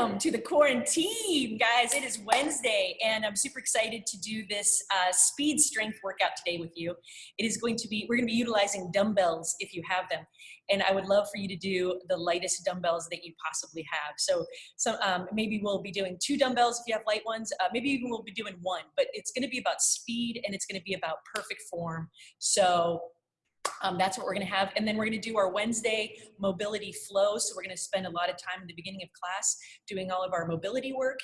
welcome to the quarantine, guys. It is Wednesday, and I'm super excited to do this uh, speed strength workout today with you. It is going to be, we're going to be utilizing dumbbells if you have them, and I would love for you to do the lightest dumbbells that you possibly have. So, so um, maybe we'll be doing two dumbbells if you have light ones. Uh, maybe even we'll be doing one, but it's going to be about speed and it's going to be about perfect form. So um, that's what we're going to have. And then we're going to do our Wednesday mobility flow. So we're going to spend a lot of time in the beginning of class doing all of our mobility work.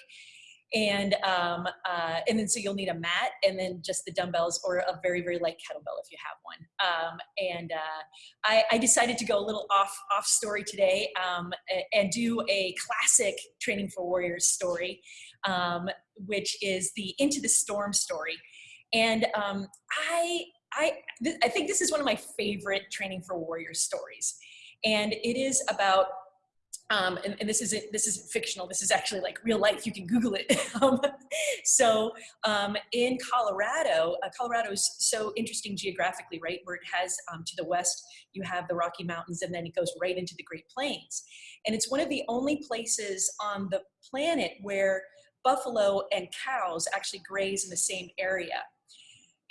And, um, uh, and then so you'll need a mat and then just the dumbbells or a very, very light kettlebell if you have one. Um, and uh, I, I, decided to go a little off, off story today um, and do a classic Training for Warriors story, um, which is the Into the Storm story. And um, I I, I think this is one of my favorite Training for Warriors stories. And it is about um, and, and, this is this is fictional. This is actually like real life. You can Google it. um, so um, in Colorado, uh, Colorado is so interesting geographically, right? Where it has um, to the west, you have the Rocky Mountains, and then it goes right into the Great Plains. And it's one of the only places on the planet where buffalo and cows actually graze in the same area.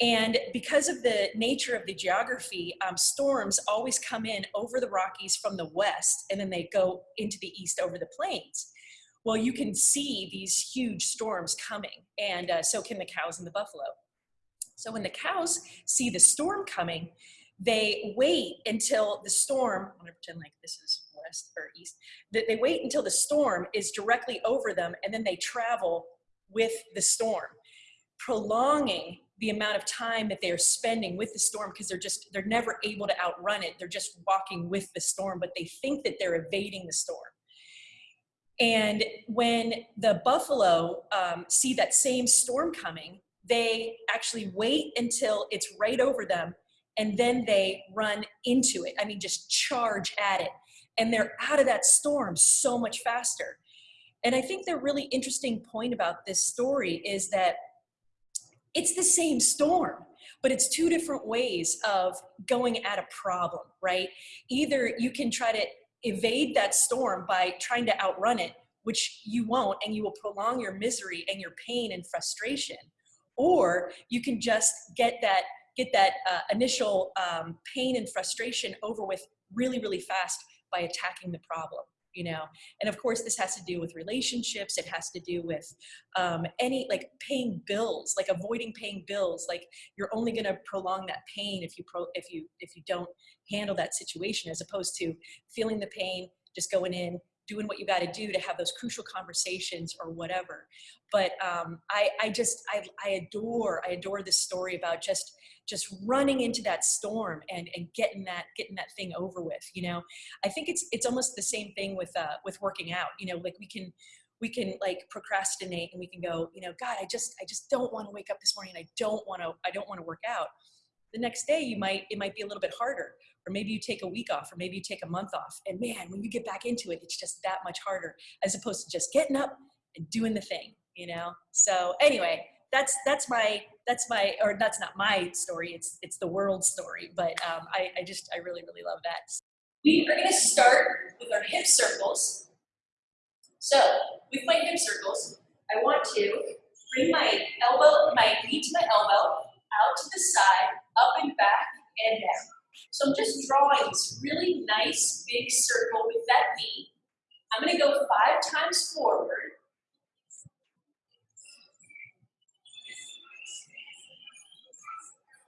And because of the nature of the geography, um, storms always come in over the Rockies from the west, and then they go into the east over the plains. Well, you can see these huge storms coming, and uh, so can the cows and the buffalo. So when the cows see the storm coming, they wait until the storm, I'm gonna pretend like this is west or east, that they wait until the storm is directly over them, and then they travel with the storm, prolonging the amount of time that they are spending with the storm because they're just they're never able to outrun it. They're just walking with the storm but they think that they're evading the storm. And when the buffalo um, see that same storm coming they actually wait until it's right over them and then they run into it. I mean just charge at it. And they're out of that storm so much faster. And i think the really interesting point about this story is that it's the same storm but it's two different ways of going at a problem right? Either you can try to evade that storm by trying to outrun it which you won't and you will prolong your misery and your pain and frustration or you can just get that get that uh, initial um, pain and frustration over with really really fast by attacking the problem you know? And of course this has to do with relationships. It has to do with um, any like paying bills like avoiding paying bills. Like you're only going to prolong that pain if you pro if you if you don't handle that situation as opposed to feeling the pain just going in doing what you got to do to have those crucial conversations or whatever. But um, I, I just I, I adore i adore this story about just just running into that storm and and getting that getting that thing over with you know? I think it's it's almost the same thing with uh with working out you know? Like we can we can like procrastinate and we can go you know god i just i just don't want to wake up this morning. I don't want to i don't want to work out. The next day you might it might be a little bit harder or maybe you take a week off or maybe you take a month off. And man when you get back into it it's just that much harder as opposed to just getting up and doing the thing you know? So anyway that's that's my that's my or that's not my story it's it's the world story but um, I, I just i really really love that. We are going to start with our hip circles. So with my hip circles i want to bring my elbow my knee to my elbow out to the side up and back and down so i'm just drawing this really nice big circle with that knee i'm going to go five times forward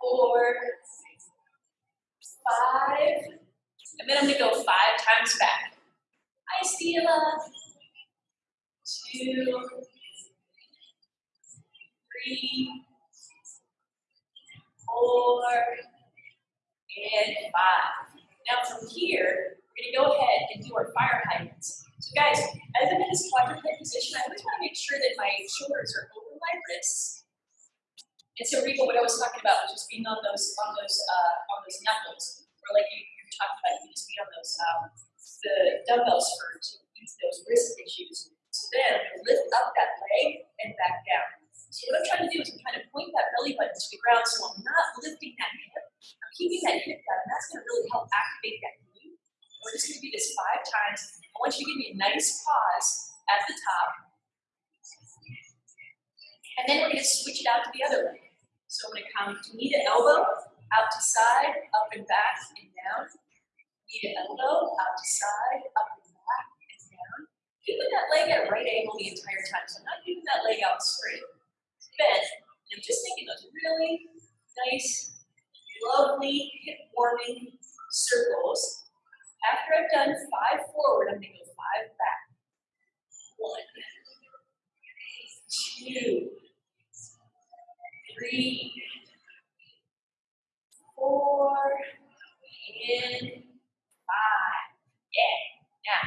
four, five, and then I'm gonna go five times back. Hi, Stila. Two, three, four, and five. Now from here, we're gonna go ahead and do our fire hydrants. So guys, as I'm in this quadruped position, I always wanna make sure that my shoulders are over my wrists and so Rico, what I was talking about was just being on those on those uh, on those knuckles, or like you, you talked about, you just be on those um, the dumbbells for to ease those wrist issues. So then lift up that leg and back down. So what I'm trying to do is I'm trying to point that belly button to the ground, so I'm not lifting that hip keeping that hip down, and that's going to really help activate that knee. We're just going to do this five times. I want you to give me a nice pause at the top. And then we're going to switch it out to the other leg. So I'm going to come to knee to elbow, out to side, up and back and down. Knee to elbow, out to side, up and back and down. Keeping that leg at right angle the entire time. So I'm not keeping that leg out straight. Bend. And I'm just making those really nice lovely hip warming circles. After I've done five forward, I'm gonna go five back. One, two, three, four, and five. Yeah. Now,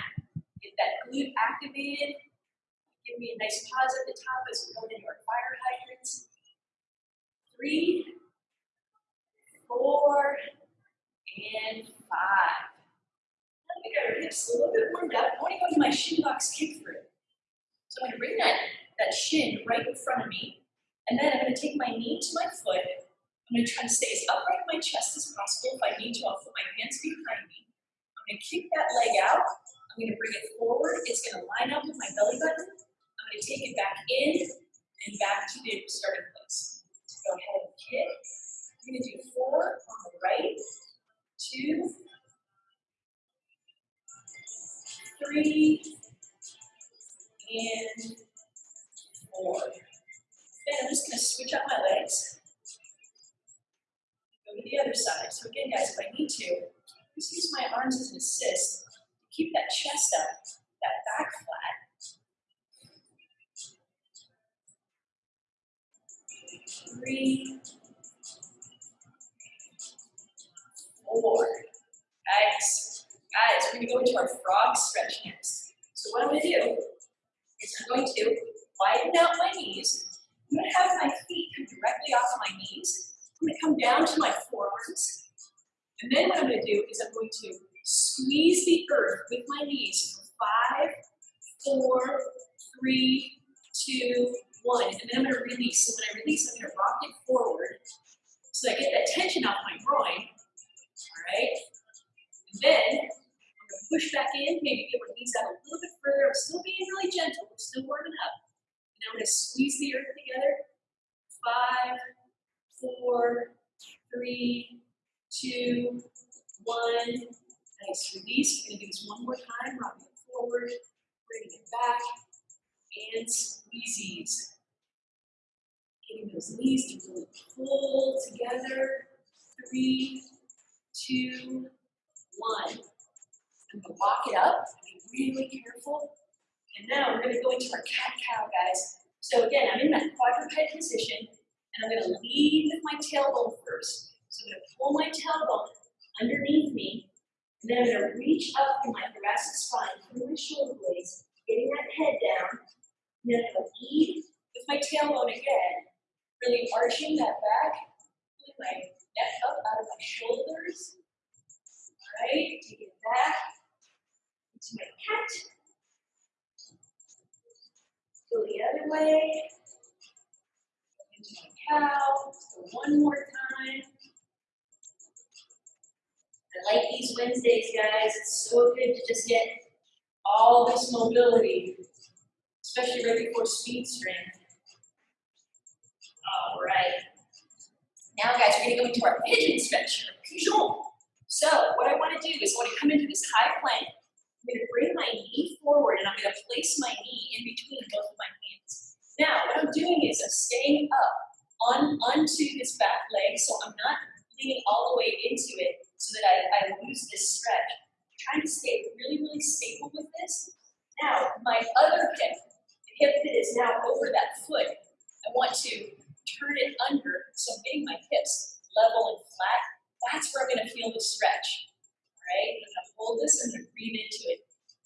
get that glute activated. Give me a nice pause at the top as we're going into our fire hydrants. Three, four, and five. Now we got our hips a little bit warmed up. I want to go into my shin box kick through. So I'm going to bring that, that shin right in front of me. And then I'm going to take my knee to my foot. I'm going to try to stay as upright in my chest as possible. If I need to, I'll put my hands behind me. I'm going to kick that leg out. I'm going to bring it forward. It's going to line up with my belly button. I'm going to take it back in and back to the starting place. So go ahead and kick. We're going to do four on the right, two, three, and four. Then I'm just going to switch up my legs. Go to the other side. So again, guys, if I need to, just use my arms as an assist. to Keep that chest up, that back flat. Three, four. Guys, guys, we're gonna go into our frog stretch next. So what I'm gonna do is I'm going to widen out my knees. I'm gonna have my feet come directly off of my knees. I'm gonna come down to my forearms. And then what I'm gonna do is I'm going to squeeze the earth with my knees for five, four, three, two, one. And then I'm gonna release. So when I release, I'm gonna rock it forward so I get that tension off my groin. Right? And then I'm gonna push back in, maybe get my knees out a little bit further. I'm still being really gentle, we're still warming up. And I'm gonna squeeze the earth together. Five, four, three, two, one. Nice release. We're gonna do this one more time. Rocking it forward, bringing it back, and squeezies. Getting those knees to really pull together. Three, two, one. I'm gonna walk it up. Be really careful. And now we're gonna go into our cat cow, guys. So again, I'm in that quadruped position, and I'm gonna lead with my tailbone first. So I'm gonna pull my tailbone underneath me, and then I'm gonna reach up through my thoracic spine, through my shoulder blades, getting that head down. And then I'm gonna lead with my tailbone again, really arching that back, pulling my up out of my shoulders. All right, take it back into my cat. Go the other way. Into my cow. One more time. I like these Wednesdays, guys. It's so good to just get all this mobility, especially right before speed strength. All right. Now, guys, we're going to go into our pigeon stretch, pigeon. So, what I want to do is I want to come into this high plank. I'm going to bring my knee forward, and I'm going to place my knee in between both of my hands. Now, what I'm doing is I'm staying up on onto this back leg, so I'm not leaning all the way into it so that I, I lose this stretch. I'm trying to stay really, really stable with this. Now, my other hip, the hip that is now over that foot, I want to turn it under, so I'm getting my hips level and flat. That's where I'm gonna feel the stretch, all right? I'm gonna hold this, gonna breathe into it.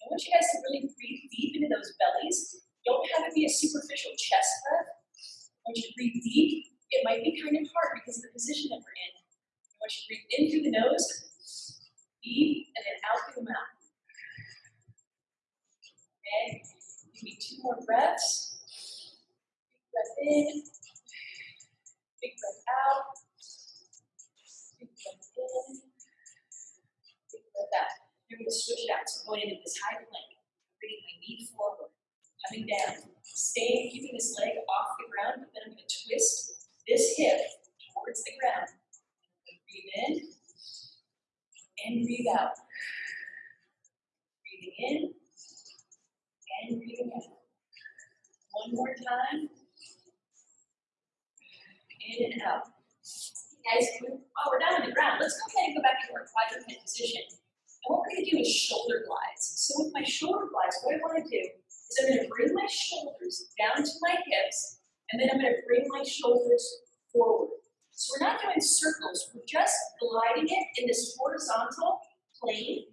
I want you guys to really breathe deep into those bellies. Don't have it be a superficial chest breath. I want you to breathe deep. It might be kind of hard because of the position that we're in. I want you to breathe in through the nose, deep, and then out through the mouth. Okay, me two more breaths. Breath in, big breath out, big breath in, big breath out. You're going to switch it out. So going into this high plank, bringing my knee forward, coming down, Staying, keeping this leg off the ground, but then I'm gonna twist this hip towards the ground. Breathe in and breathe out. Breathing in and breathing out. One more time. In and out. Guys, while oh, we're down on the ground, let's go ahead and go back to our quadruped position. And what we're gonna do is shoulder glides. So with my shoulder glides, what I wanna do is I'm gonna bring my shoulders down to my hips, and then I'm gonna bring my shoulders forward. So we're not doing circles, we're just gliding it in this horizontal plane,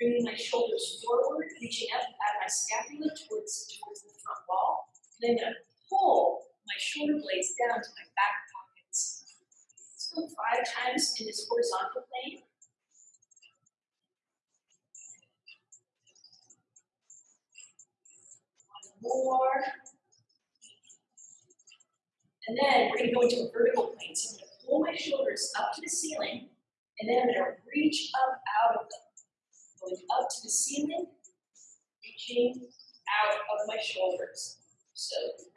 bringing my shoulders forward, reaching up out of my scapula towards, towards the front wall, and then I'm gonna pull my shoulder blades down to my back pockets. Let's go five times in this horizontal plane. One more. And then we're gonna go into a vertical plane. So I'm gonna pull my shoulders up to the ceiling, and then I'm gonna reach up out of them. Going up to the ceiling, reaching out of my shoulders. So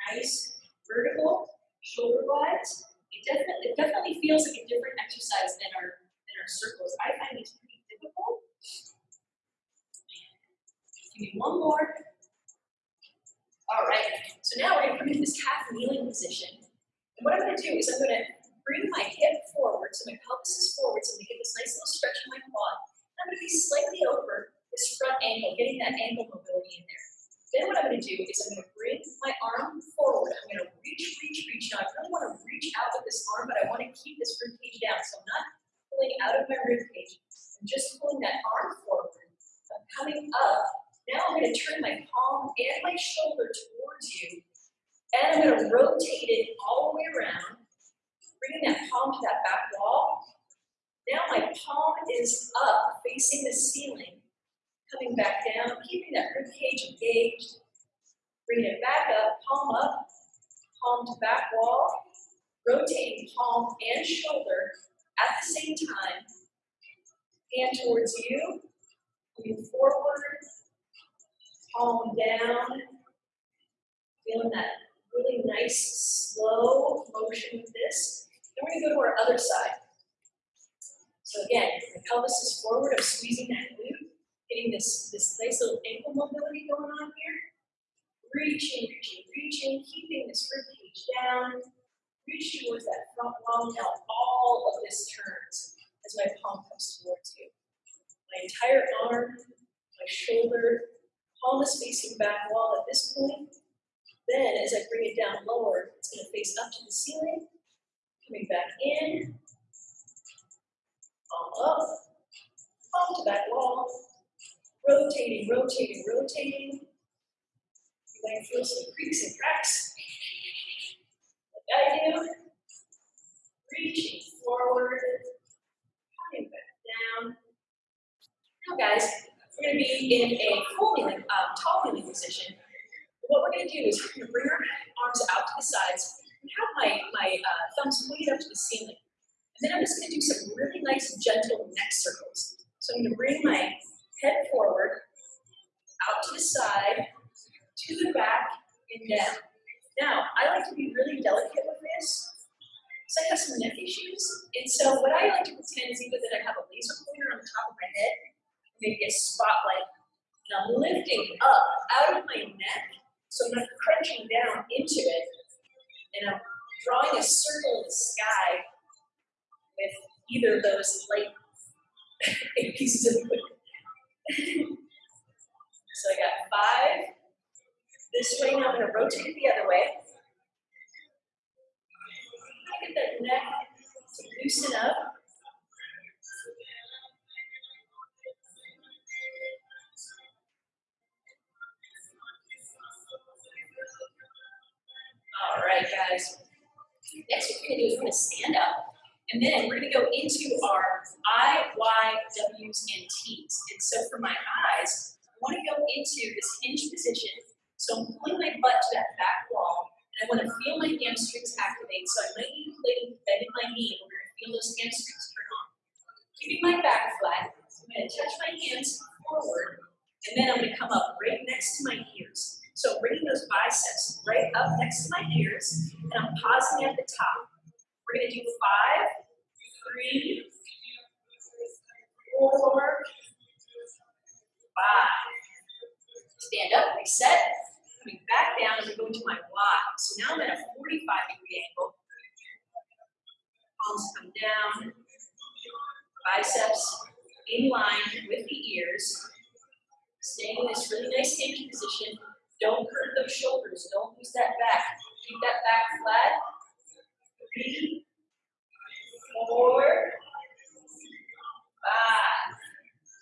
nice vertical shoulder glides. It definitely, it definitely feels like a different exercise than our than our circles. I find these pretty difficult. Give me one more. All right, so now we're gonna come into this half kneeling position. And what I'm gonna do is I'm gonna bring my hip forward, so my pelvis is forward, so I'm gonna get this nice little stretch in my quad. And I'm gonna be slightly over this front ankle, getting that ankle mobility in there. Then what I'm gonna do is I'm gonna bring my arm forward. I'm gonna reach, reach, reach. Now I really wanna reach out with this arm, but I wanna keep this rib cage down. So I'm not pulling out of my rib cage. I'm just pulling that arm forward. I'm coming up. Now I'm gonna turn my palm and my shoulder towards you. And I'm gonna rotate it all the way around, bringing that palm to that back wall. Now my palm is up, facing the ceiling coming back down, keeping that rib cage engaged. Bring it back up, palm up, palm to back wall, rotating palm and shoulder at the same time. Hand towards you, moving forward, palm down, feeling that really nice slow motion with this. Then we're gonna go to our other side. So again, the pelvis is forward, I'm squeezing that glute getting this, this nice little ankle mobility going on here. Reaching, reaching, reaching, keeping this rib cage down. Reach towards that front wall. Now all of this turns as my palm comes towards you. My entire arm, my shoulder, palm is facing back wall at this point. Then as I bring it down lower, it's going to face up to the ceiling. Coming back in. Palm up. Palm to back wall rotating, rotating, rotating. You might feel some creaks and cracks. Like I do. Reaching forward, coming back down. Now, guys, we're going to be in a full kneeling, um, tall kneeling position. What we're going to do is we're to bring our arms out to the sides and have my, my uh, thumbs pointed up to the ceiling. And then I'm just going to do some really nice, gentle neck circles. So I'm going to bring my head forward, out to the side, to the back, and down. Now, I like to be really delicate with this, because I have some neck issues. And so what I like to pretend is either that I have a laser pointer on the top of my head, maybe a spotlight, and I'm lifting up out of my neck, so I'm not crunching down into it, and I'm drawing a circle in the sky with either of those light pieces of equipment so I got five this way. Now I'm going to rotate it the other way. I Get that neck to loosen up. All right, guys. Next, what we're going to do is we're going to stand up. And then we're going to go into our I, Y, W's, and T's. And so for my eyes, I want to go into this hinge position. So I'm pulling my butt to that back wall, and I want to feel my hamstrings activate. So I might be bending my knee in order to feel those hamstrings turn on. Keeping my back flat, I'm going to touch my hands forward, and then I'm going to come up right next to my ears. So bringing those biceps right up next to my ears, and I'm pausing at the top. We're gonna do five, three, four, five. Stand up, reset, coming back down as we go into my Y. So now I'm at a 45 degree angle. Palms come down, biceps in line with the ears. Staying in this really nice hinge position. Don't curve those shoulders, don't lose that back. Keep that back flat. Three, four, five.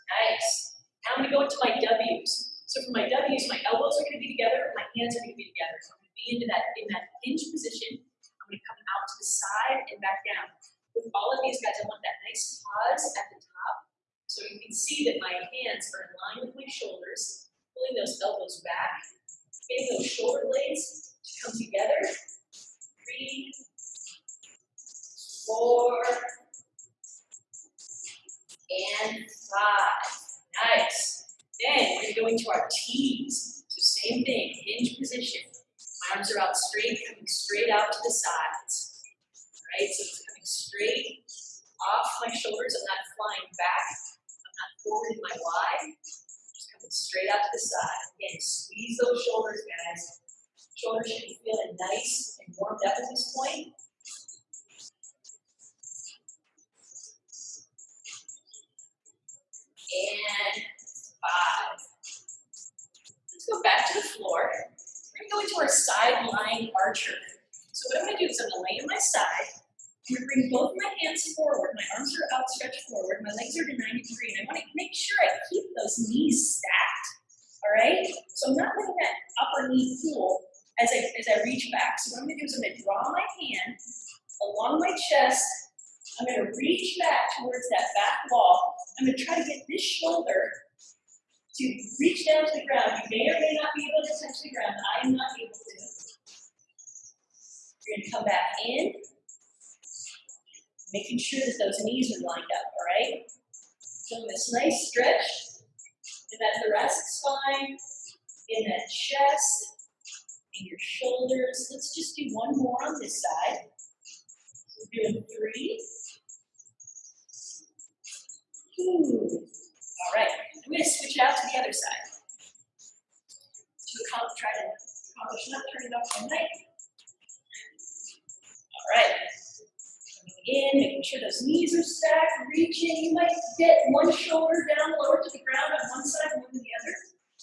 Nice. Now I'm gonna go into my W's. So for my W's, my elbows are gonna be together, my hands are gonna be together. So I'm gonna be into that in that hinge position. I'm gonna come out to the side and back down. With all of these guys, I want that nice pause at the top. So you can see that my hands are in line with my shoulders, pulling those elbows back, getting those shoulder blades to come together. Three, four, and five. Nice. Then we're gonna go into our T's. So same thing, hinge position. My arms are out straight, coming straight out to the sides. Right, so it's coming straight off my shoulders. I'm not flying back. I'm not forward in my Y. Just coming straight out to the side. Again, squeeze those shoulders, guys. Shoulders should be feeling nice and warmed up at this point. And five. Let's go back to the floor. We're gonna go into our side lying archer. So what I'm gonna do is I'm gonna lay on my side. I'm gonna bring both my hands forward. My arms are outstretched forward. My legs are to 90 degree. And I wanna make sure I keep those knees stacked. All right? So I'm not letting that upper knee pull as I, as I reach back. So what I'm gonna do is I'm gonna draw my hand along my chest. I'm gonna reach back towards that back wall. I'm gonna try to get this shoulder to reach down to the ground. You may or may not be able to touch the ground. I am not able to. You're gonna come back in, making sure that those knees are lined up, all right? Feeling this nice stretch in that thoracic spine, in that chest, in your shoulders. Let's just do one more on this side. We're doing three. All right, I'm going to switch out to the other side to accomplish, try to accomplish not turning off my mic. All right, coming in, making sure those knees are stacked, reaching. You might get one shoulder down lower to the ground on one side, one to the other.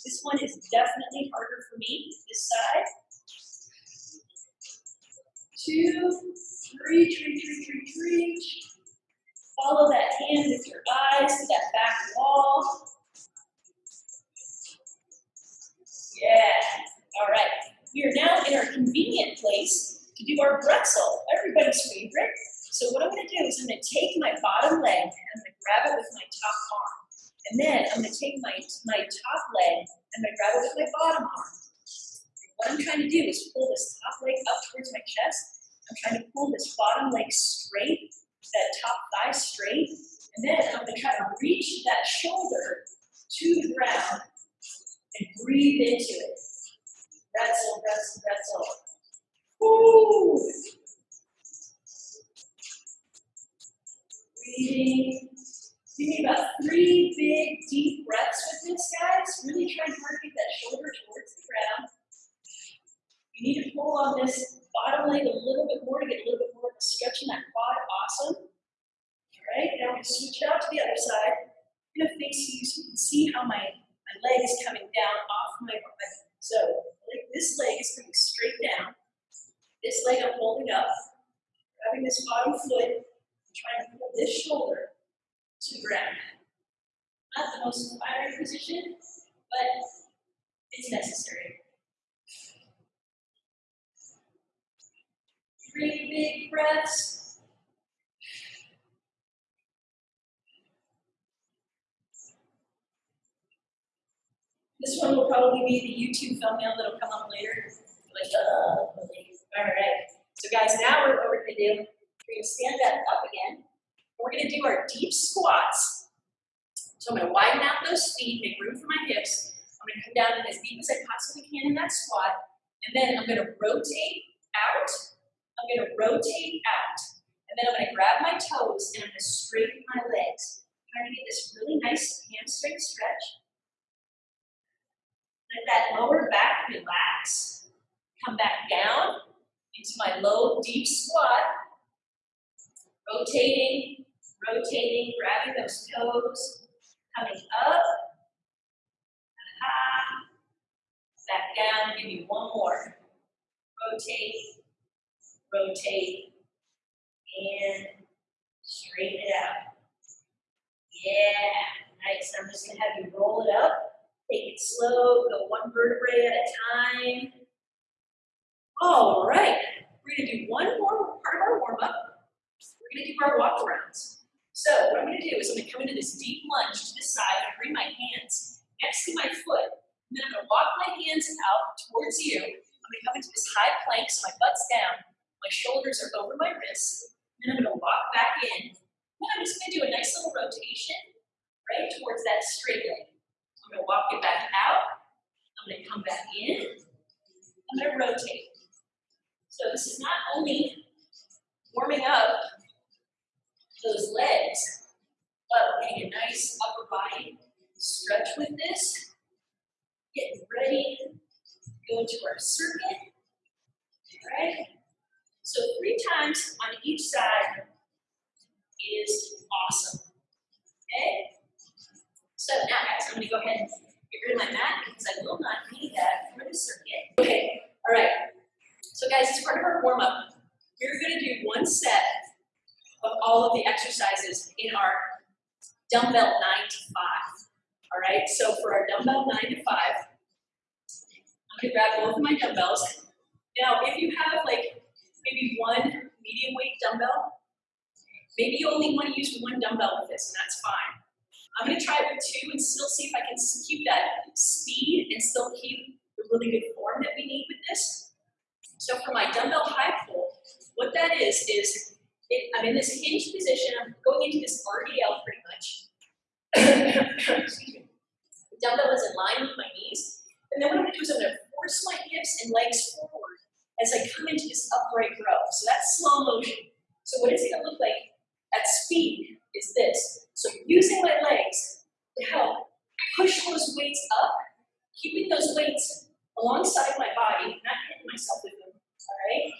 This one is definitely harder for me, this side. Two, three, reach, reach, reach, reach. Follow that hand with your eyes to that back wall. Yeah, all right. We are now in our convenient place to do our bretzel, everybody's favorite. So what I'm gonna do is I'm gonna take my bottom leg and I'm gonna grab it with my top arm. And then I'm gonna take my, my top leg and I'm gonna grab it with my bottom arm. What I'm trying to do is pull this top leg up towards my chest. I'm trying to pull this bottom leg straight, that top thigh straight. And then I'm gonna try to reach that shoulder to the ground and breathe into it. Bretzel, bretzel, bretzel. Woo! Breathing. Give me about three big, deep breaths with this, guys. Really try to get that shoulder towards the ground. You need to pull on this bottom leg a little bit more to get a little bit more of a stretch in that quad. Awesome. All right, now to switch it out to the other side. I'm going to face you so you can see how my, my leg is coming down off my butt. So like this leg is coming straight down. This leg I'm holding up, grabbing this bottom foot, and trying to pull this shoulder to the ground. Not the most inspiring position, but it's necessary. Three big breaths. This one will probably be the YouTube thumbnail that'll come up later. Like, uh, all right. So guys, now we're, what we're gonna do, we're gonna stand back up again. We're gonna do our deep squats. So I'm gonna widen out those feet, make room for my hips. I'm gonna come down as deep as I possibly can in that squat, and then I'm gonna rotate out, I'm gonna rotate out, and then I'm gonna grab my toes and I'm gonna straighten my legs. Trying to get this really nice hamstring stretch. Let that lower back relax. Come back down into my low, deep squat. Rotating, rotating, grabbing those toes, coming up. Aha. Back down, give me one more. Rotate, rotate, and straighten it out. Yeah, nice. I'm just gonna have you roll it up. Take it slow, go one vertebrae at a time. All right, we're gonna do one more part of our warm up. We're gonna do our walk arounds. So what I'm gonna do is I'm gonna come into this deep lunge to the side and bring my hands next to my foot. And then I'm gonna walk my hands out towards you. I'm gonna come into this high plank so my butt's down, my shoulders are over my wrists. And I'm gonna walk back in. And I'm just gonna do a nice little rotation right towards that straight leg. I'm gonna walk it back out. I'm gonna come back in. I'm gonna rotate. So this is not only warming up those legs, but getting a nice upper body stretch with this. Getting ready to go into our circuit. All right. So three times on each side is awesome. Okay? So now guys, I'm gonna go ahead and get rid of my mat because I will not need that for the circuit. Okay, all right. So guys, as part of our warm-up, we're gonna do one set of all of the exercises in our dumbbell nine to five. All right, so for our dumbbell nine to five, I'm gonna grab both of my dumbbells. Now, if you have like maybe one medium weight dumbbell, maybe you only want to use one dumbbell with this, and that's fine. I'm gonna try it with two and still see if I can keep that speed and still keep the really good form that we need with this. So for my dumbbell high pull, what that is, is it, I'm in this hinged position, I'm going into this RDL pretty much. Excuse me. The dumbbell is in line with my knees. And then what I'm gonna do is I'm gonna force my hips and legs forward as I come into this upright row. So that's slow motion. So what it's gonna look like at speed is this. So using my legs to help push those weights up, keeping those weights alongside my body, not hitting myself with them, all right?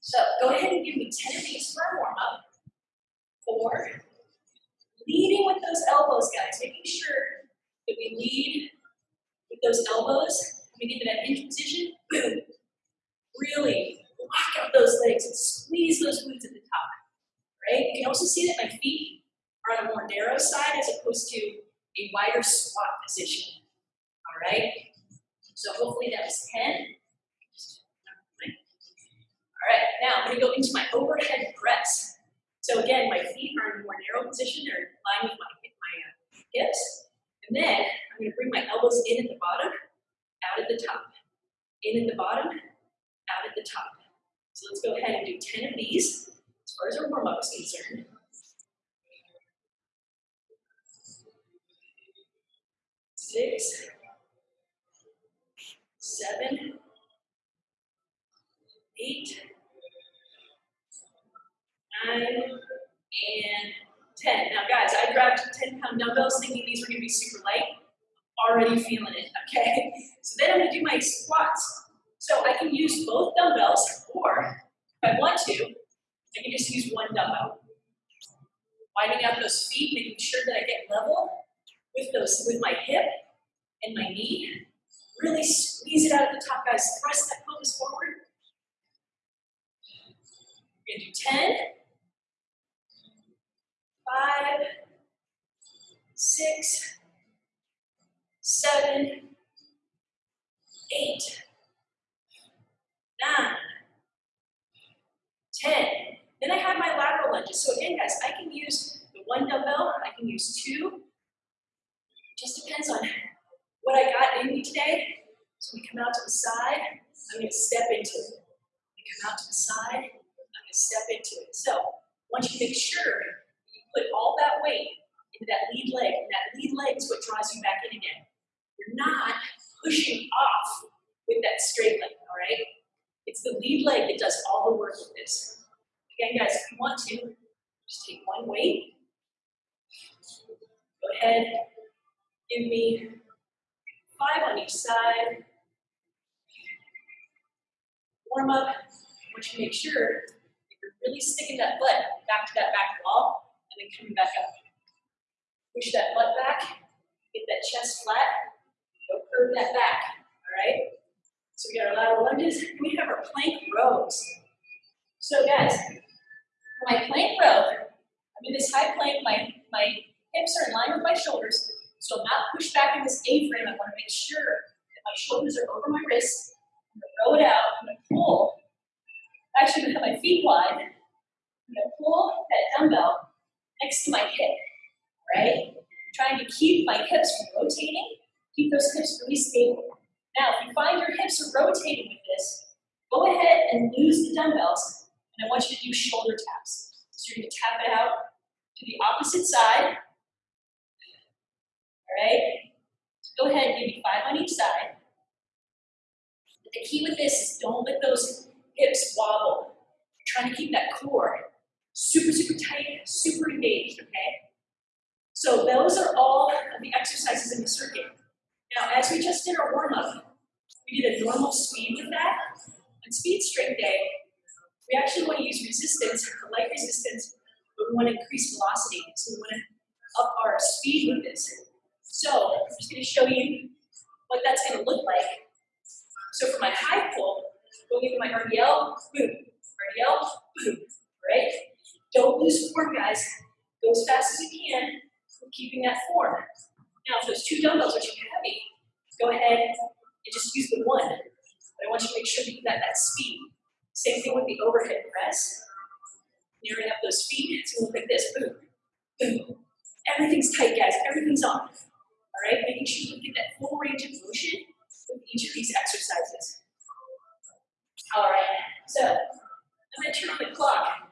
So go ahead and give me 10 of these for a warm up. Four. Leading with those elbows, guys, making sure that we lead with those elbows. We to that hinge position. Boom. Really lock out those legs and squeeze those glutes at the top. Right? You can also see that my feet are on a more narrow side as opposed to a wider squat position. All right? So hopefully that was 10. All right, now I'm gonna go into my overhead press. So again, my feet are in a more narrow position, they're in line with my, my uh, hips. And then I'm gonna bring my elbows in at the bottom, out at the top. In at the bottom, out at the top. So let's go ahead and do 10 of these as far as our warm-up is concerned. Six, seven, eight, nine, and 10. Now guys, I grabbed 10 pound dumbbells thinking these were gonna be super light. Already feeling it, okay? So then I'm gonna do my squats. So I can use both dumbbells, or if I want to, I can just use one dumbbell. Widening out those feet, making sure that I get level with those with my hip and my knee. Really squeeze it out at the top, guys. Press that pelvis forward. We're gonna do 10, 5, 6, 7, 8, 9, 10. Then I have my lateral lunges. So again, guys, I can use the one dumbbell, I can use two. It Just depends on what I got in me today. So we come out to the side, I'm gonna step into it. We come out to the side, I'm gonna step into it. So once you make sure you put all that weight into that lead leg, and that lead leg is what draws you back in again. you're not pushing off with that straight leg, all right? It's the lead leg that does all the work with this. Again, guys, if you want to, just take one weight. Go ahead, give me five on each side. Warm up. I want you to make sure that you're really sticking that butt back to that back wall and then coming back up. Push that butt back, get that chest flat, go curve that back, all right? So we got our lateral lunges, and we have our plank rows. So guys, for my plank row, I'm in this high plank, my, my hips are in line with my shoulders, so I'm not pushed back in this A-frame. I want to make sure that my shoulders are over my wrists. I'm going to row it out, I'm going to pull. Actually, I'm going to have my feet wide. I'm going to pull that dumbbell next to my hip, right? trying to keep my hips from rotating, keep those hips really stable. Now, if you find your hips are rotating with this, go ahead and lose the dumbbells, and I want you to do shoulder taps. So you're gonna tap it out to the opposite side. All right? So go ahead and give me five on each side. But the key with this is don't let those hips wobble. You're trying to keep that core super, super tight, super engaged, okay? So those are all of the exercises in the circuit. Now, as we just did our warm-up, we did a normal speed with that. On speed strength day, we actually want to use resistance, light resistance, but we want to increase velocity. So we want to up our speed with this. So I'm just going to show you what that's going to look like. So for my high pull, going into my RDL, boom, RDL, boom, right? Don't lose form, guys. Go as fast as you can, keeping that form. Now, if those two dumbbells are too heavy, go ahead and just use the one. But I want you to make sure that you got that speed. Same thing with the overhead press. Nearing up those feet, it's gonna look like this, boom, boom. Everything's tight, guys, everything's on. All right, making sure you get that full range of motion with each of these exercises. All right, so I'm gonna turn on the clock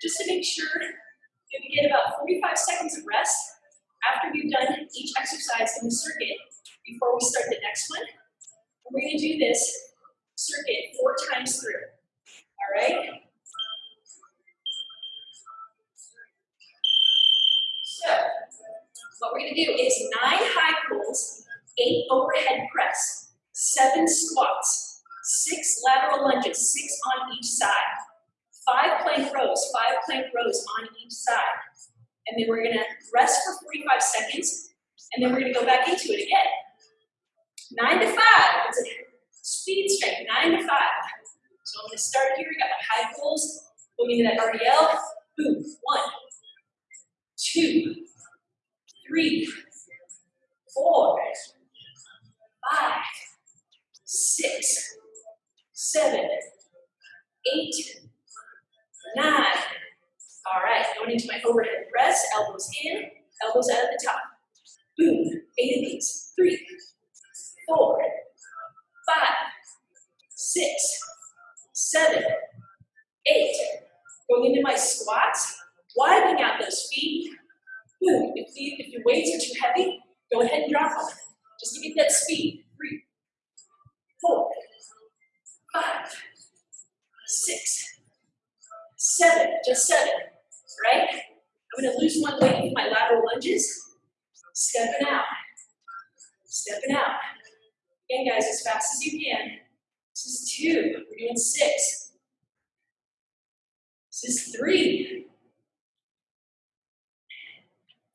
just to make sure that we get about 45 seconds of rest after we've done each exercise in the circuit before we start the next one. we're going to do this circuit four times through. All right? So, what we're going to do is nine high pulls, eight overhead press, seven squats, six lateral lunges, six on each side, five plank rows, five plank rows on each side, and then we're gonna rest for 45 seconds, and then we're gonna go back into it again. Nine to five, it's a speed strength, nine to five. So I'm gonna start here, We got my high pulls, going into that RDL, boom, one, two, three, four, five, six, seven, eight, nine, all right, going into my overhead press, elbows in, elbows out at the top. Boom, eight of these. Three, four, five, six, seven, eight. Going into my squats, widening out those feet. Boom, if, the, if your weights are too heavy, go ahead and drop them. Just to get that speed. Three, four, five, six, seven, just seven right? I'm gonna lose one leg with my lateral lunges. Stepping out, stepping out. Again, guys, as fast as you can. This is two, we're doing six. This is three,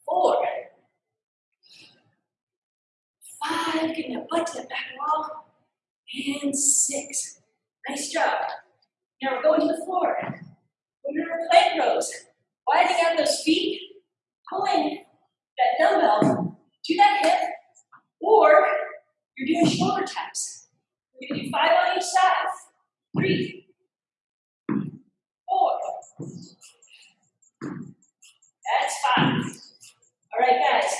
four, five, getting that butt to the back wall, and six. Nice job. Now we're going to the floor. We're going to plank rows. Widening out those feet, pulling that dumbbell to that hip, or you're doing shoulder taps. We're gonna do five on each side. Three, four. That's five. All right, guys.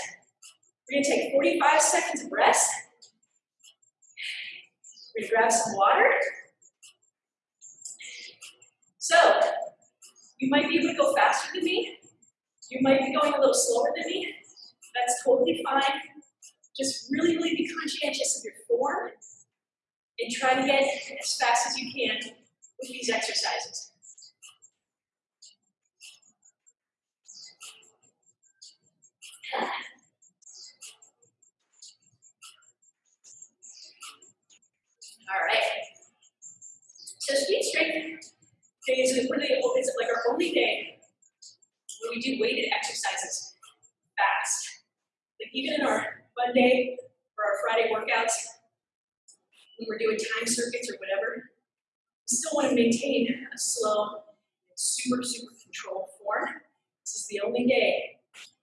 We're gonna take 45 seconds of rest. We're gonna grab some water. So, you might be able to go faster than me. You might be going a little slower than me. That's totally fine. just really, really be conscientious of your form and try to get as fast as you can with these exercises. All right. So speed strength Oh, is really is like our only day where we do weighted exercises fast. Like even in our Monday or our Friday workouts, when we're doing time circuits or whatever, we still want to maintain a slow, super, super controlled form. This is the only day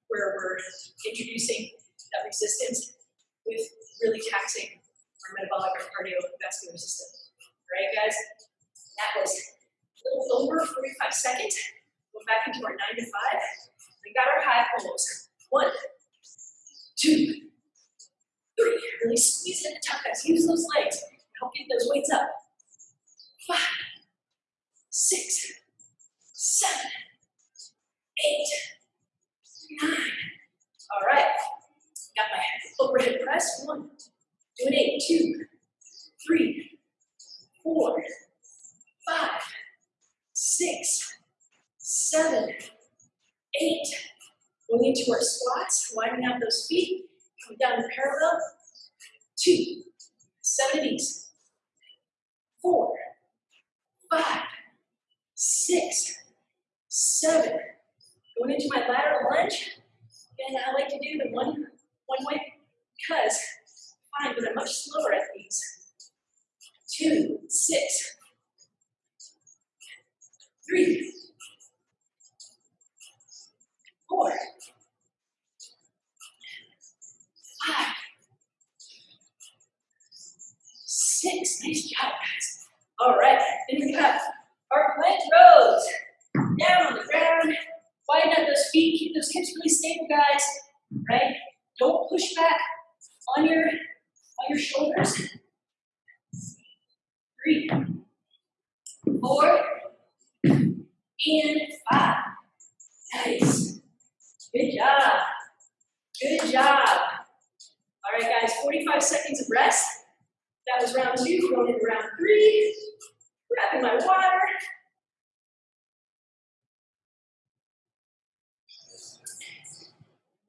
where we're introducing that resistance with really taxing our metabolic or cardiovascular system. All right, guys? That was little over 45 seconds. Go back into our nine to five. We got our high pulls. One, two, three. Really squeeze it at the top, guys. Use those legs. Help get those weights up. Five, six, seven, eight, nine. All right. Got my overhead press. One, do an eight, two, three, four, six, seven, eight. Going into our squats, widening out those feet, coming down parallel. Two, seven of. Four, five, six, seven. Going into my lateral lunge. And I like to do the one, one way because find that I'm much slower at these. Two, six, three, four, five, six. Nice job, guys. All right, then we have our plank rows. Down on the ground, widen out those feet, keep those hips really stable, guys. Right? Don't push back on your on your shoulders. Three, four, and five. Nice. Good job. Good job. All right, guys, 45 seconds of rest. That was round two, going into round three. Grabbing my water.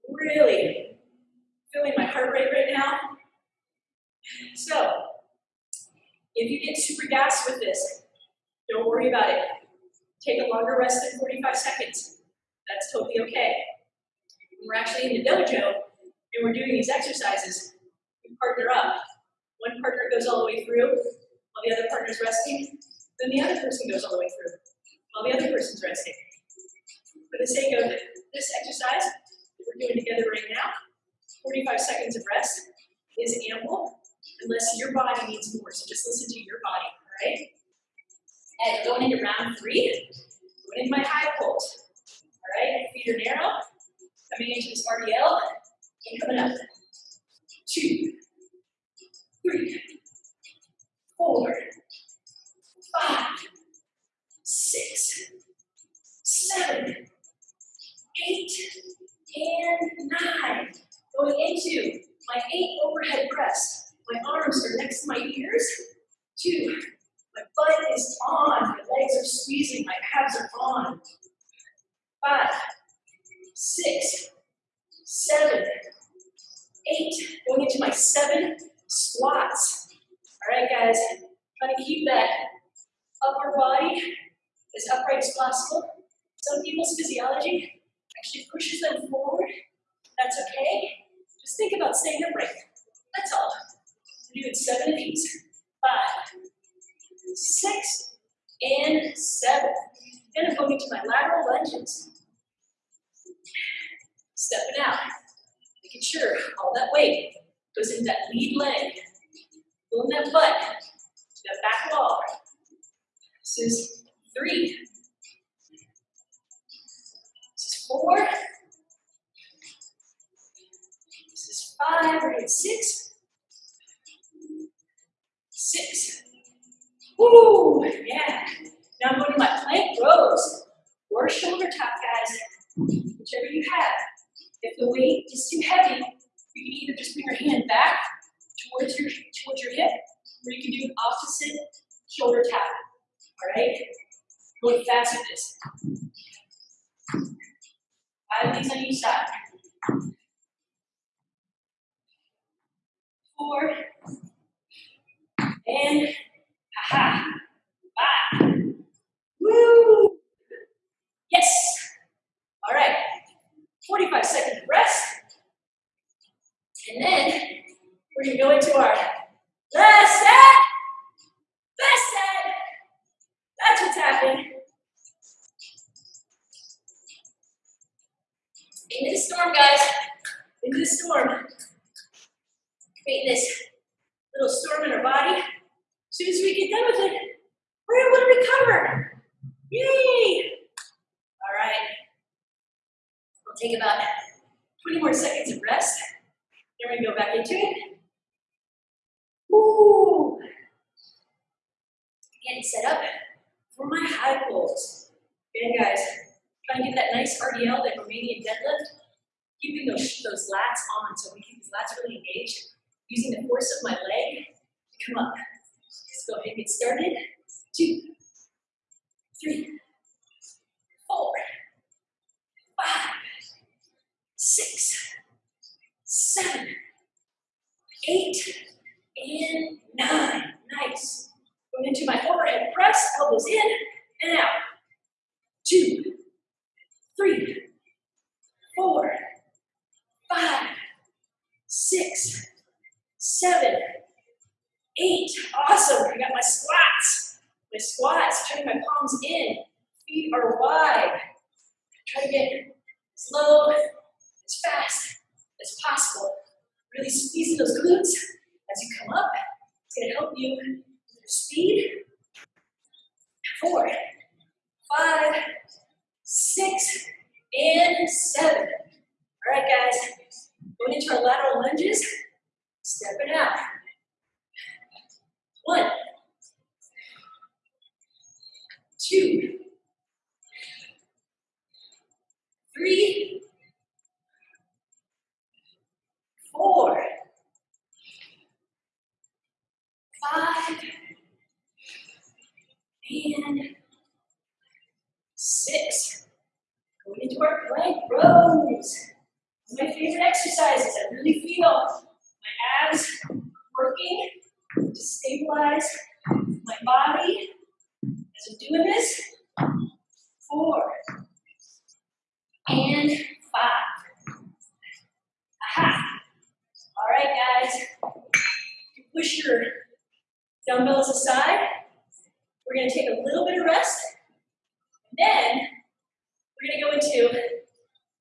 Really feeling my heart rate right now. So, if you get super gassed with this, don't worry about it. Take a longer rest than 45 seconds. That's totally okay. When we're actually in the dojo and we're doing these exercises, we partner up. One partner goes all the way through while the other partner's resting, then the other person goes all the way through while the other person's resting. For the sake of this exercise that we're doing together right now, 45 seconds of rest is ample unless your body needs more. So just listen to your body, all right? And going into round three, going into my high pulls. All right, feet are narrow, coming into this RDL, and coming up. Two, three, four, five, six, seven, eight, and nine. Going into my eight overhead press. My arms are next to my ears. Two, my butt is on, my legs are squeezing, my abs are on. Five, six, seven, eight. Going into my seven squats. All right, guys, trying to keep that upper body as upright as possible. Some people's physiology actually pushes them forward. That's okay. Just think about staying upright. That's all. We're doing seven of these. Five, six, and seven. Then I'm going to my lateral lunges. Stepping out, making sure all that weight goes in that lead leg, pulling that butt to that back wall. This is three. This is four. This is five. We're six. Six. Woo! Yeah. Now I'm going to my plank rows or shoulder tap, guys, whichever you have. If the weight is too heavy, You can either just bring your hand back towards your towards your hip, or you can do an opposite shoulder tap. All right? Going fast with this. Five these on each side. Four. And aha. Five. Woo! Yes. All right. 45 seconds rest. And then we're gonna go into our last set. Last set. That's what's happening. Into the storm, guys. Into the storm. Creating this little storm in our body. As soon as we get done with it, we're able to recover. Yay! All right. We'll take about 20 more seconds of rest. Then we're go back into it. Woo! Getting set up for my high pulls. Again, guys, try and get that nice RDL, that Romanian deadlift, keeping those, those lats on so we keep these lats really engaged, using the force of my leg to come up. Let's go ahead and get started. Two, three, four, five, six, seven, eight, and nine. Nice. Going into my overhead press, elbows in and out. Two, three, four, five, six, seven, eight. Awesome. I got my squats. My squats, turning my palms in. Feet are wide. Try to get as low, as fast as possible. Really squeezing those glutes as you come up. It's to help you with your speed. Four, five, six, and seven. All right, guys. Going into our lateral lunges. step it out. One, two, three, four, five, and six. Going into our plank rows. My favorite exercises. I really feel my abs working to stabilize my body as I'm doing this. Four and five. Aha. All right, guys. You push your dumbbells aside. We're going to take a little bit of rest. Then we're going to go into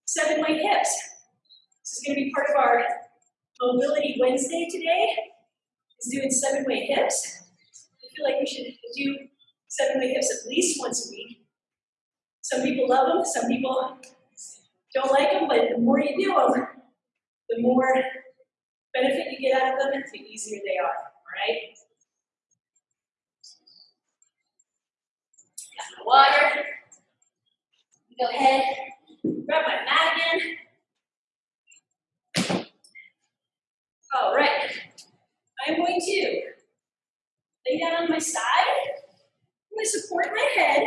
seven way hips. This is going to be part of our Mobility Wednesday today. Is doing seven-way hips. I feel like we should do seven-way hips at least once a week. Some people love them, some people don't like them, but the more you do them, the more benefit you get out of them, and the easier they are, all right? Got my water. Go ahead, grab my mat again. All right, I'm going to lay down on my side. I'm going to support my head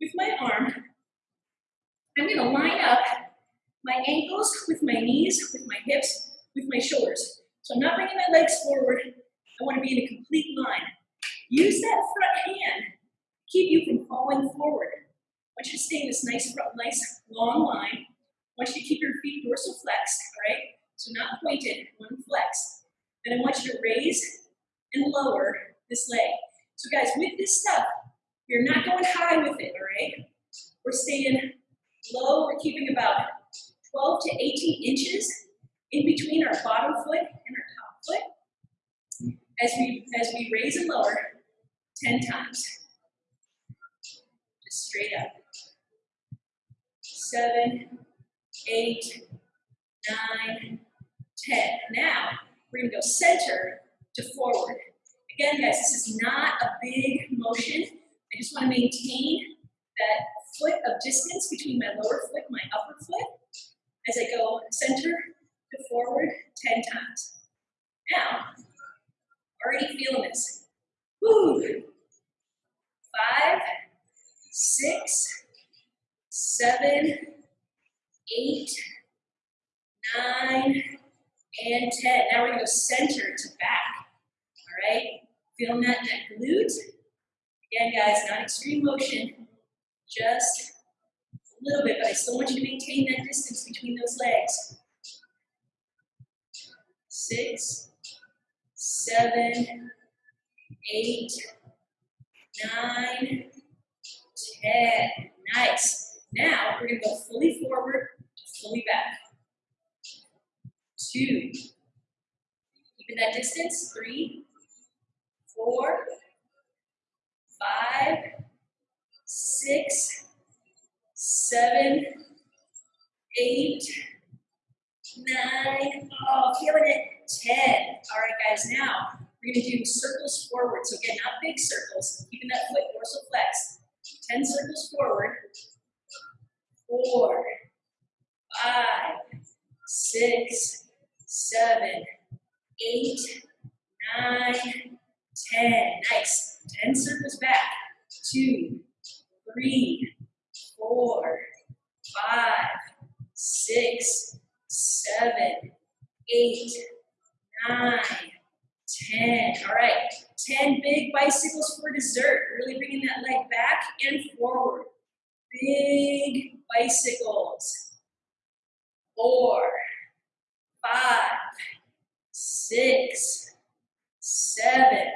with my arm. I'm going to line up my ankles with my knees, with my hips, with my shoulders. So I'm not bringing my legs forward. I want to be in a complete line. Use that front hand to keep you from falling forward. I want you to stay in this nice, nice long line. I want you to keep your feet dorsal flexed, all right? So not pointed, one flex. And I want you to raise and lower this leg. So guys, with this stuff, you're not going high with it, all right? We're staying low, we're keeping about 12 to 18 inches in between our bottom foot and our top foot as we, as we raise and lower 10 times. Just straight up. Seven, eight, nine, ten. Now, we're gonna go center to forward. Again, guys, this is not a big motion. I just wanna maintain that foot of distance between my lower foot and my upper foot as I go center to forward 10 times. Now, already feeling this. Woo! Five, six, seven, eight, nine, and 10. Now we're gonna go center to back, all right? Feeling that, that glute. Again, guys, not extreme motion, just a little bit, but I still want you to maintain that distance between those legs. Six, seven, eight, nine, ten. Nice. Now we're gonna go fully forward, fully back. Two. Keeping that distance. Three, four, five, six, seven, eight, nine, oh, feeling it, 10. All right, guys, now we're gonna do circles forward. So again, not big circles, keeping that foot dorsal flex. 10 circles forward. Four, five, six, seven, eight, nine, 10. Nice. 10 circles back. Two, three, four, five, six, seven, eight, nine, ten. All right, 10 big bicycles for dessert. Really bringing that leg back and forward. Big bicycles. Four, five, six, seven,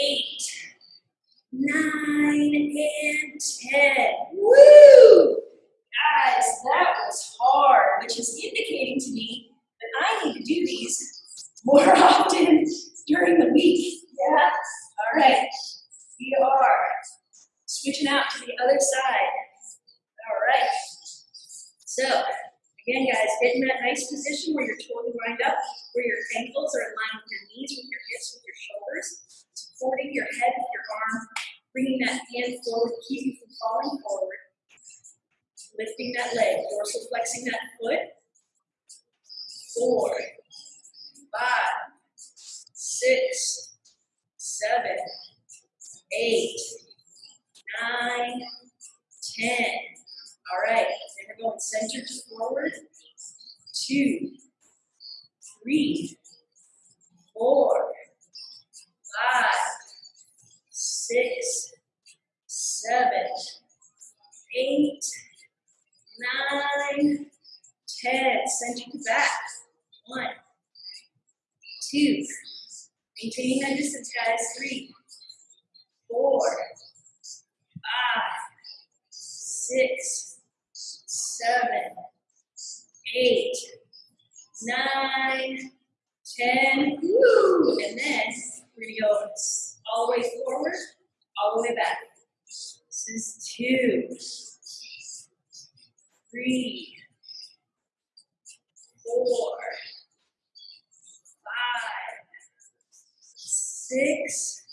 eight, nine, and ten. Woo! Guys, that was hard, which is indicating to me that I need to do these more often during the week. Yeah? All right. We are switching out to the other side. All right. So, again, guys, get in that nice position where you're totally lined up, where your ankles are aligned with your knees, with your hips, with your shoulders, supporting your head with your arm, bringing that hand forward, to keep you from falling forward, lifting that leg, dorsal flexing that foot. Four, five, six, seven, eight, nine, ten. All right, then we're going center to forward. Two, three, four, five, six, seven, eight, nine, ten. Center to back. One, two. Maintaining that distance, guys. Three, four, five, six, seven, eight, nine, ten. Woo! And then we're gonna go all the way forward, all the way back. This is two, three, four, five, six,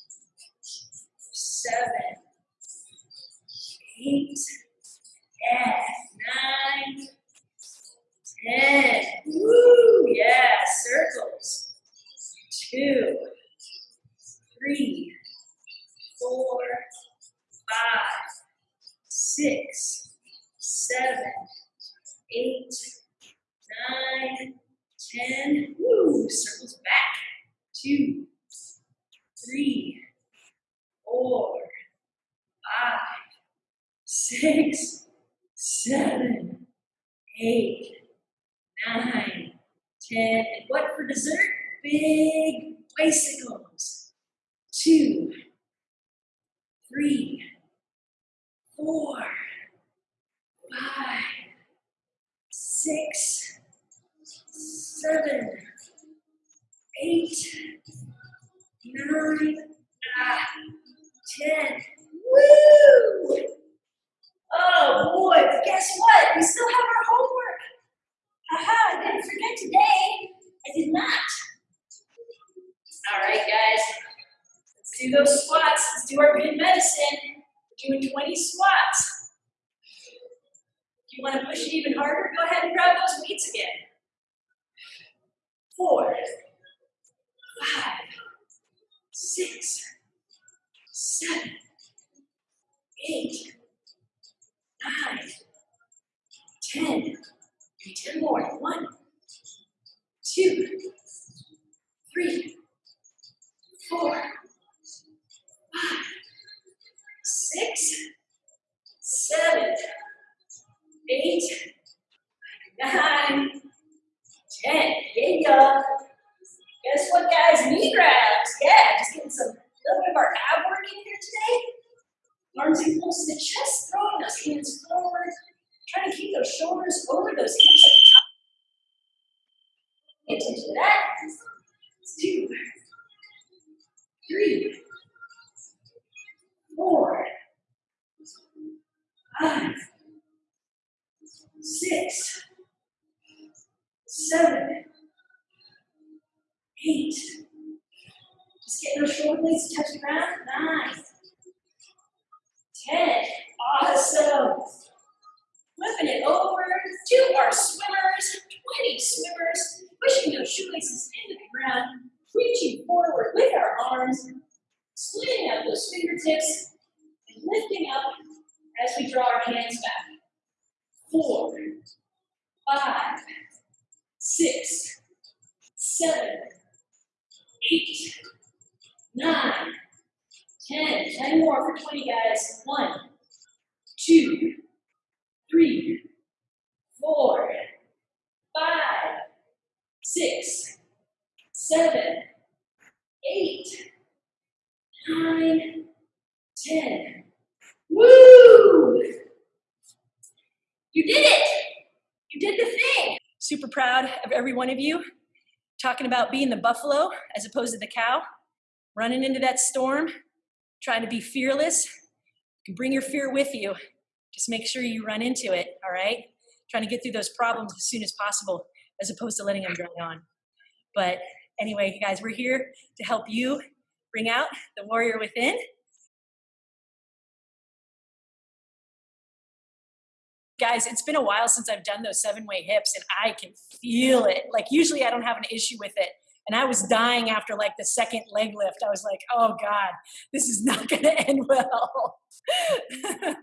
seven, eight, and nine, ten. Woo! Yeah, circles. Two, three, four, five, six, seven, eight, nine, ten. Woo! Circles back. Two, three, four, five, six, seven, eight, nine, ten. And what for dessert? Big bicycles. Two, three, four, five, six, seven, eight, nine, ah. Woo! Oh boy, guess what? We still have our homework. Aha, I didn't forget today. I did not. All right, guys. Let's do those squats. Let's do our good medicine. We're doing 20 squats. If you want to push it even harder, go ahead and grab those weights again. four, five, six, seven, eight, nine, ten. Ten more. One, two, three, four, five, six, seven, eight, nine, ten. There you. Guess what, guys? Knee grabs. Yeah, just getting some a little bit of our ab work in here today. Learn to the chest, throwing those hands forward. Trying to keep those shoulders over those hips at the top. Pay attention to that. Two, three, four, five, six, seven, eight. Just get those shoulder blades to touch the ground. Nice. 10. Awesome. Flipping it over. Two our swimmers. 20 swimmers. Pushing those shoelaces into the ground. Reaching forward with our arms. Splitting out those fingertips. And lifting up as we draw our hands back. Four, five, six, seven, eight, nine, ten. Ten more for 20, guys. One, two, three, four, five, six, seven, eight, nine, ten. Woo! You did it! You did the thing! Super proud of every one of you. Talking about being the buffalo as opposed to the cow, running into that storm, trying to be fearless. You can bring your fear with you. Just make sure you run into it, all right? Trying to get through those problems as soon as possible as opposed to letting them drag on. But anyway, you guys, we're here to help you bring out the warrior within. Guys, it's been a while since I've done those seven way hips and I can feel it. Like, usually I don't have an issue with it. And I was dying after like the second leg lift. I was like, oh God, this is not going to end well.